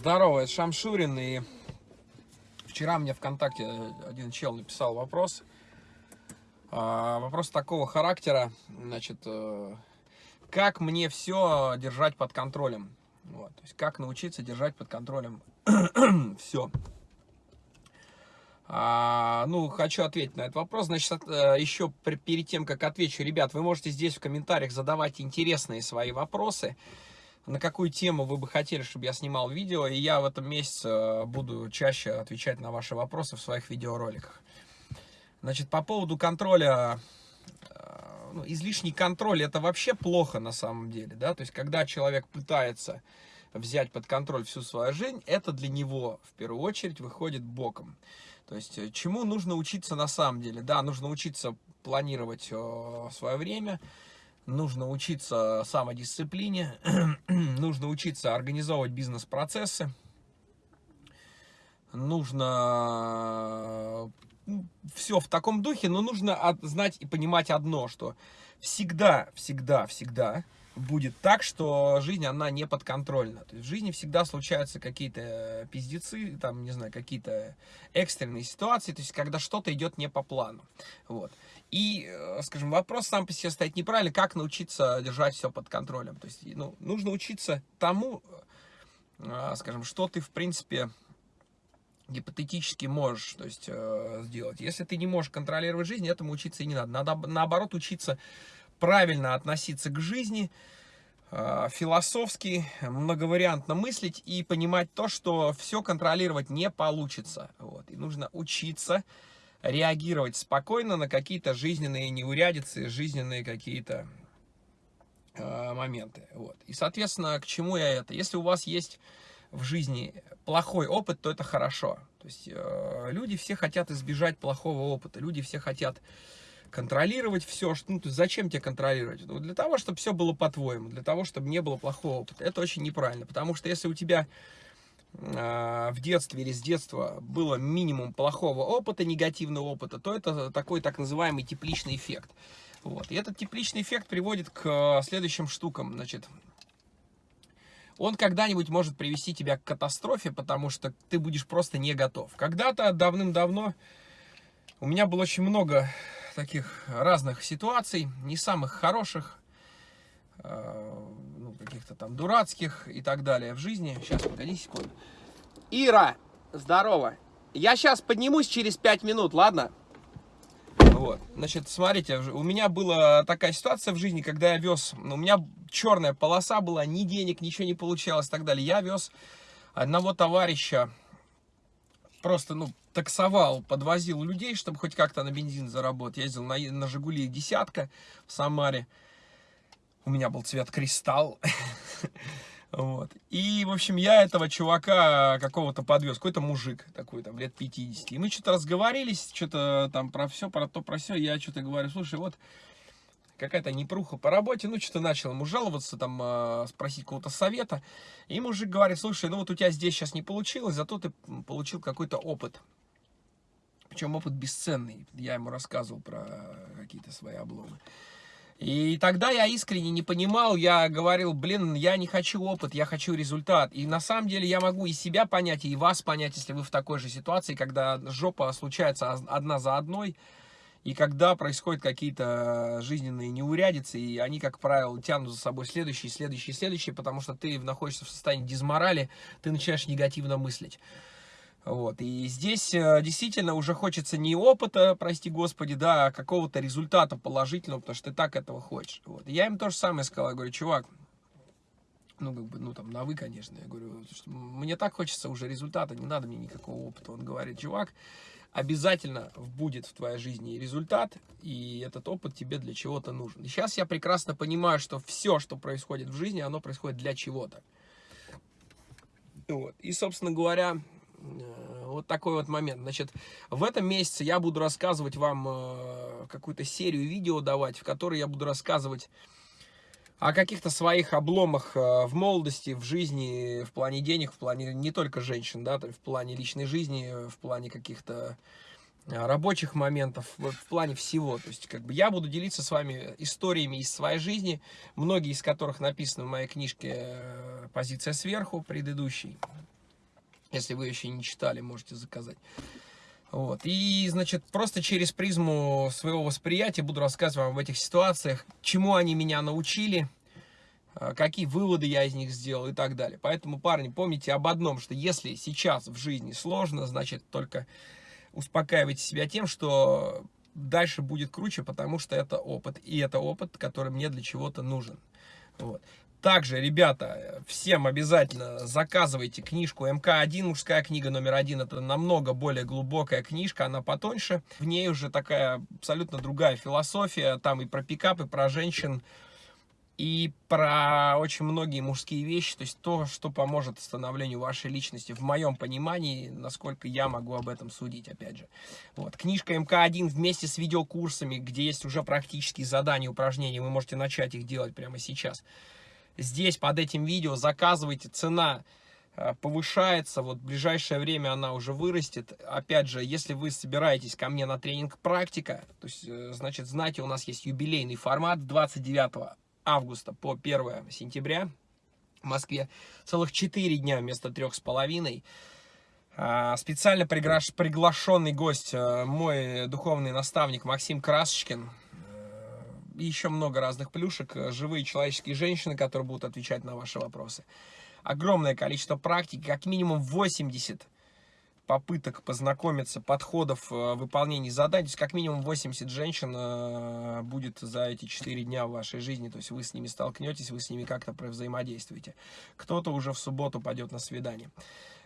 Здорово, это Шамшурин, и вчера мне ВКонтакте один чел написал вопрос. А, вопрос такого характера, значит, э, как мне все держать под контролем? Вот, то есть, как научиться держать под контролем все? А, ну, хочу ответить на этот вопрос. Значит, э, еще перед тем, как отвечу, ребят, вы можете здесь в комментариях задавать интересные свои вопросы на какую тему вы бы хотели, чтобы я снимал видео, и я в этом месяце э, буду чаще отвечать на ваши вопросы в своих видеороликах. Значит, по поводу контроля, э, ну, излишний контроль, это вообще плохо на самом деле, да, то есть, когда человек пытается взять под контроль всю свою жизнь, это для него, в первую очередь, выходит боком. То есть, э, чему нужно учиться на самом деле, да, нужно учиться планировать свое время, нужно учиться самодисциплине, нужно учиться организовывать бизнес-процессы, нужно ну, все в таком духе, но нужно знать и понимать одно, что всегда, всегда, всегда будет так, что жизнь, она не подконтрольна. То есть в жизни всегда случаются какие-то пиздецы, там, не знаю, какие-то экстренные ситуации, то есть когда что-то идет не по плану. Вот. И, э, скажем, вопрос сам по себе стоит неправильно, как научиться держать все под контролем. То есть, ну, нужно учиться тому, э, скажем, что ты, в принципе, гипотетически можешь то есть, э, сделать. Если ты не можешь контролировать жизнь, этому учиться и не надо. Надо, наоборот, учиться правильно относиться к жизни, философски, многовариантно мыслить и понимать то, что все контролировать не получится. Вот. И нужно учиться реагировать спокойно на какие-то жизненные неурядицы, жизненные какие-то э, моменты. Вот. И, соответственно, к чему я это? Если у вас есть в жизни плохой опыт, то это хорошо. То есть э, люди все хотят избежать плохого опыта, люди все хотят контролировать все. Что, ну, то есть зачем тебе контролировать? Ну, для того, чтобы все было по-твоему, для того, чтобы не было плохого опыта. Это очень неправильно, потому что если у тебя а, в детстве или с детства было минимум плохого опыта, негативного опыта, то это такой так называемый тепличный эффект. Вот. И этот тепличный эффект приводит к следующим штукам. Значит, он когда-нибудь может привести тебя к катастрофе, потому что ты будешь просто не готов. Когда-то давным-давно у меня было очень много таких разных ситуаций, не самых хороших, а, ну, каких-то там дурацких и так далее в жизни. Сейчас, погоди секунду. Ира, здорово. Я сейчас поднимусь через 5 минут, ладно? Вот, значит, смотрите, у меня была такая ситуация в жизни, когда я вез, ну, у меня черная полоса была, ни денег, ничего не получалось и так далее. Я вез одного товарища, просто, ну, таксовал, подвозил людей, чтобы хоть как-то на бензин заработать. Ездил на, на Жигули десятка в Самаре. У меня был цвет кристалл. Вот. И, в общем, я этого чувака какого-то подвез, какой-то мужик такой, там, лет 50. И мы что-то разговорились, что-то там про все, про то, про все. Я что-то говорю, слушай, вот какая-то непруха по работе, ну, что-то начал ему жаловаться, там, э, спросить какого-то совета. И мужик говорит, слушай, ну, вот у тебя здесь сейчас не получилось, зато ты получил какой-то опыт. Причем опыт бесценный. Я ему рассказывал про какие-то свои обломы. И тогда я искренне не понимал, я говорил, блин, я не хочу опыт, я хочу результат. И на самом деле я могу и себя понять, и вас понять, если вы в такой же ситуации, когда жопа случается одна за одной, и когда происходят какие-то жизненные неурядицы, и они, как правило, тянут за собой следующие, следующие, следующие, потому что ты находишься в состоянии дизморали, ты начинаешь негативно мыслить. Вот. И здесь э, действительно уже хочется не опыта, прости господи, да, а какого-то результата положительного, потому что ты так этого хочешь. Вот. Я им то же самое сказал, я говорю, чувак, ну, как бы, ну, там, на вы, конечно, я говорю, мне так хочется уже результата, не надо мне никакого опыта. Он говорит, чувак, обязательно будет в твоей жизни результат, и этот опыт тебе для чего-то нужен. Сейчас я прекрасно понимаю, что все, что происходит в жизни, оно происходит для чего-то. Вот. И, собственно говоря, Э, вот такой вот момент. Значит, в этом месяце я буду рассказывать вам э, какую-то серию видео давать, в которой я буду рассказывать о каких-то своих обломах э, в молодости, в жизни, в плане денег, в плане не только женщин, да, в плане личной жизни, в плане каких-то рабочих моментов, в плане всего. То есть, как бы я буду делиться с вами историями из своей жизни, многие из которых написаны в моей книжке «Позиция сверху», предыдущей Если вы еще не читали, можете заказать. Вот. И, значит, просто через призму своего восприятия буду рассказывать вам об этих ситуациях, чему они меня научили, а, какие выводы я из них сделал и так далее. Поэтому, парни, помните об одном, что если сейчас в жизни сложно, значит, только успокаивайте себя тем, что дальше будет круче, потому что это опыт. И это опыт, который мне для чего-то нужен. Вот. Также, ребята, всем обязательно заказывайте книжку МК-1, мужская книга номер один. Это намного более глубокая книжка, она потоньше. В ней уже такая абсолютно другая философия. Там и про пикап, и про женщин, и про очень многие мужские вещи. То есть то, что поможет становлению вашей личности, в моем понимании, насколько я могу об этом судить, опять же. Вот. Книжка МК-1 вместе с видеокурсами, где есть уже практические задания, упражнения. Вы можете начать их делать прямо сейчас здесь под этим видео, заказывайте, цена э, повышается, вот в ближайшее время она уже вырастет. Опять же, если вы собираетесь ко мне на тренинг практика, то есть, э, значит, знаете, у нас есть юбилейный формат 29 августа по 1 сентября в Москве. Целых 4 дня вместо трех с половиной. А, специально приглашенный гость, э, мой духовный наставник Максим Красочкин еще много разных плюшек, э, живые человеческие женщины, которые будут отвечать на ваши вопросы. Огромное количество практики, как минимум 80 попыток познакомиться, подходов э, выполнения заданий. То есть как минимум 80 женщин э, будет за эти 4 дня в вашей жизни. То есть вы с ними столкнетесь, вы с ними как-то взаимодействуете. Кто-то уже в субботу пойдет на свидание.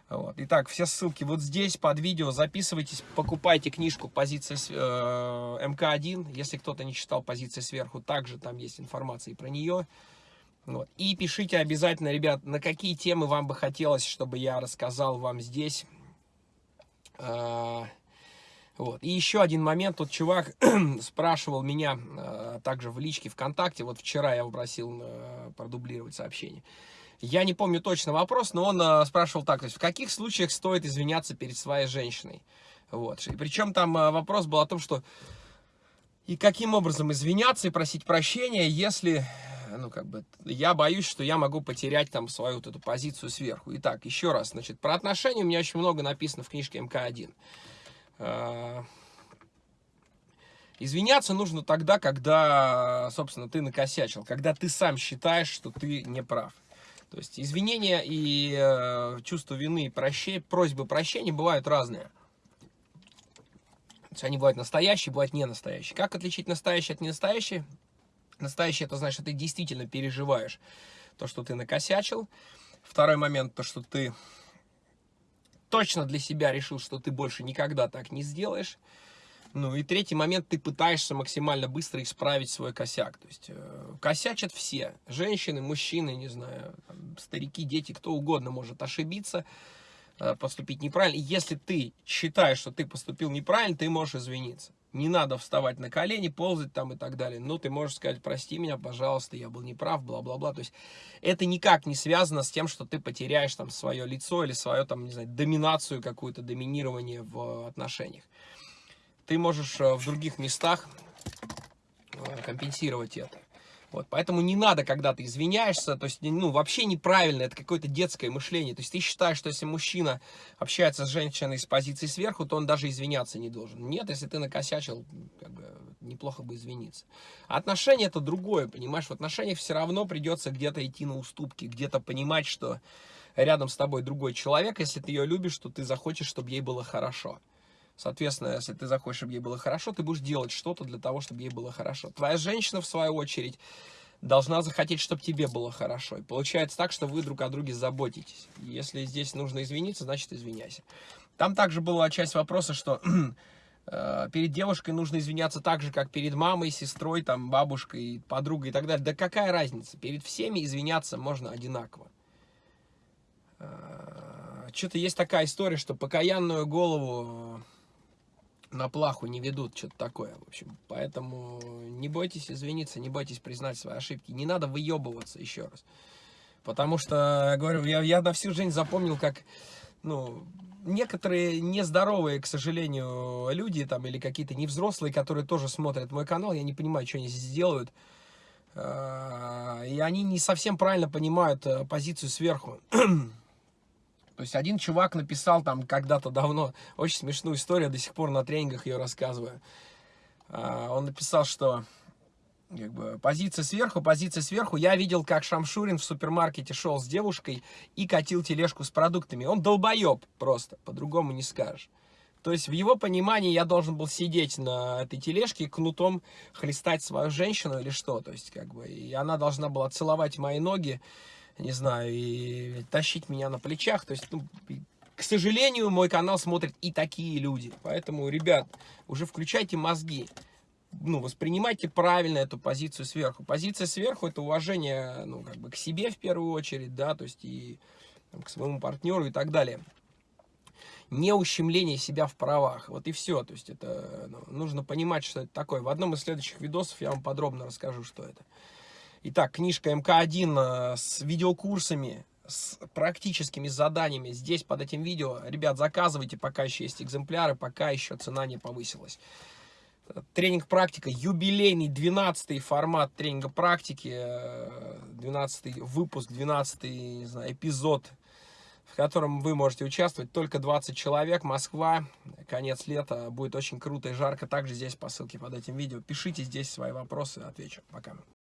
Вот. Итак, все ссылки вот здесь под видео. Записывайтесь, покупайте книжку «Позиция э, МК-1». Если кто-то не читал «Позиция сверху», также там есть информация и про нее. Вот. И пишите обязательно, ребят, на какие темы вам бы хотелось, чтобы я рассказал вам здесь. А, вот. И еще один момент. Тут чувак спрашивал меня а, также в личке ВКонтакте. Вот вчера я его просил а, продублировать сообщение. Я не помню точно вопрос, но он э, спрашивал так, то есть в каких случаях стоит извиняться перед своей женщиной? Вот. И причем там э, вопрос был о том, что и каким образом извиняться и просить прощения, если, ну, как бы, я боюсь, что я могу потерять там свою вот эту позицию сверху. Итак, еще раз, значит, про отношения у меня очень много написано в книжке МК-1. Э, извиняться нужно тогда, когда, собственно, ты накосячил, когда ты сам считаешь, что ты не прав. То есть извинения и э, чувство вины, прощения, просьбы прощения бывают разные. То есть они бывают настоящие, бывают не настоящие. Как отличить настоящее от ненастоящее? Настоящее, это значит, что ты действительно переживаешь то, что ты накосячил. Второй момент, то, что ты точно для себя решил, что ты больше никогда так не сделаешь. Ну и третий момент, ты пытаешься максимально быстро исправить свой косяк. То есть э, косячат все. Женщины, мужчины, не знаю, там, старики, дети, кто угодно может ошибиться, э, поступить неправильно. Если ты считаешь, что ты поступил неправильно, ты можешь извиниться. Не надо вставать на колени, ползать там и так далее. Но ты можешь сказать, прости меня, пожалуйста, я был неправ, бла-бла-бла. То есть это никак не связано с тем, что ты потеряешь там свое лицо или свое там, не знаю, доминацию какую-то, доминирование в отношениях ты можешь э, в других местах э, компенсировать это. Вот, поэтому не надо, когда ты извиняешься, то есть, ну, вообще неправильно, это какое-то детское мышление. То есть ты считаешь, что если мужчина общается с женщиной с позиции сверху, то он даже извиняться не должен. Нет, если ты накосячил, как бы, неплохо бы извиниться. Отношения это другое, понимаешь? В отношениях все равно придется где-то идти на уступки, где-то понимать, что рядом с тобой другой человек, если ты ее любишь, то ты захочешь, чтобы ей было хорошо. Соответственно, если ты захочешь, чтобы ей было хорошо, ты будешь делать что-то для того, чтобы ей было хорошо. Твоя женщина, в свою очередь, должна захотеть, чтобы тебе было хорошо. И получается так, что вы друг о друге заботитесь. Если здесь нужно извиниться, значит извиняйся. Там также была часть вопроса, что э, перед девушкой нужно извиняться так же, как перед мамой, сестрой, там, бабушкой, подругой и так далее. Да какая разница? Перед всеми извиняться можно одинаково. Э, Что-то есть такая история, что покаянную голову на плаху не ведут, что-то такое, в общем. Поэтому не бойтесь извиниться, не бойтесь признать свои ошибки. Не надо выебываться еще раз. Потому что, говорю, я, я на всю жизнь запомнил, как, ну, некоторые нездоровые, к сожалению, люди, там, или какие-то невзрослые, которые тоже смотрят мой канал, я не понимаю, что они здесь делают. А, и они не совсем правильно понимают э, позицию сверху. То есть один чувак написал там когда-то давно, очень смешную историю, до сих пор на тренингах ее рассказываю. А, он написал, что как бы, позиция сверху, позиция сверху. Я видел, как Шамшурин в супермаркете шел с девушкой и катил тележку с продуктами. Он долбоеб просто, по-другому не скажешь. То есть в его понимании я должен был сидеть на этой тележке, кнутом хлестать свою женщину или что. То есть как бы, и она должна была целовать мои ноги, не знаю, и тащить меня на плечах. То есть, ну, к сожалению, мой канал смотрят и такие люди. Поэтому, ребят, уже включайте мозги. Ну, воспринимайте правильно эту позицию сверху. Позиция сверху – это уважение, ну, как бы к себе в первую очередь, да, то есть и там, к своему партнеру и так далее не ущемление себя в правах. Вот и все. То есть это ну, нужно понимать, что это такое. В одном из следующих видосов я вам подробно расскажу, что это. Итак, книжка МК-1 э, с видеокурсами, с практическими заданиями здесь под этим видео. Rебят, заказывайте, пока еще есть экземпляры, пока еще цена не повысилась. Тренинг практика, юбилейный 12 формат тренинга практики, 12 э, выпуск, 12 не эпизод в котором вы можете участвовать. Только 20 человек, Москва, конец лета, будет очень круто и жарко. Также здесь по ссылке под этим видео. Пишите здесь свои вопросы, отвечу. Пока.